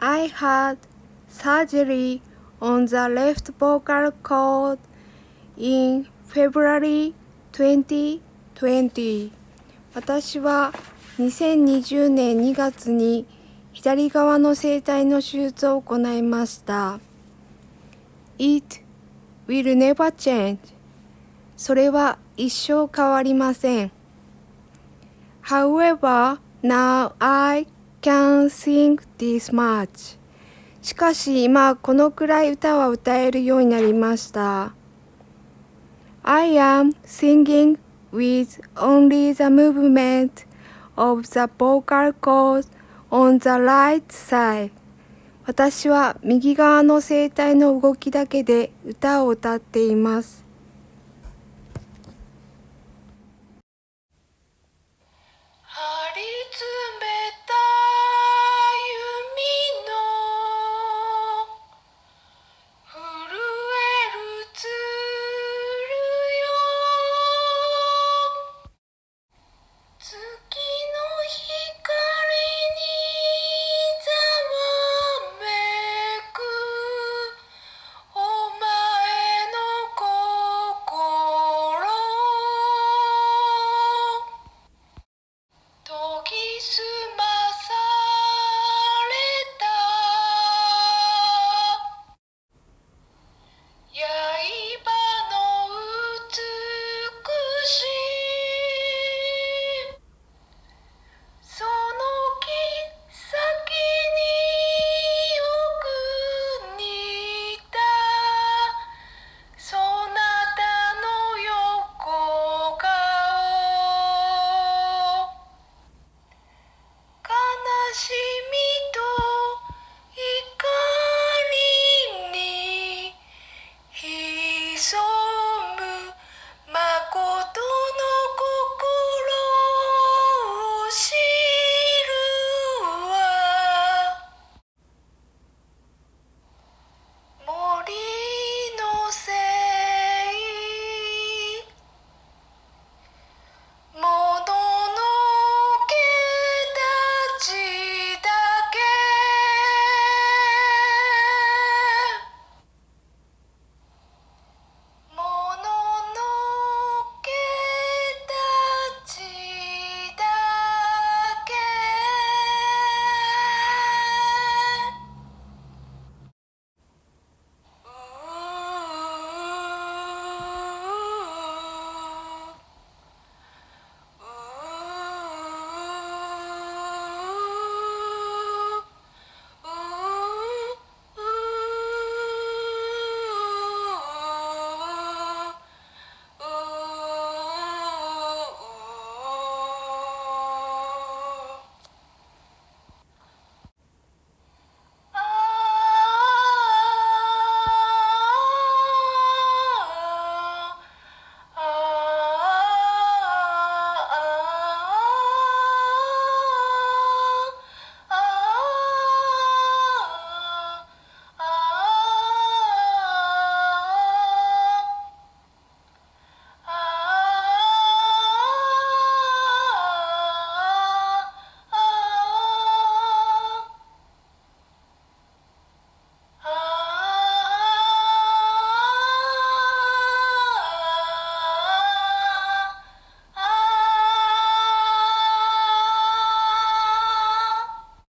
I had surgery on the left vocal cord in February 2020. 私は2020年2月に左側の声帯の手術を行いました。It will never change. それは一生変わりません。However, now I can sing this much. しかし今このくらい歌は歌えるようになりました。I am singing with only the movement of the vocal cords on the right side. 私は右側の声帯の動きだけで歌を歌っています。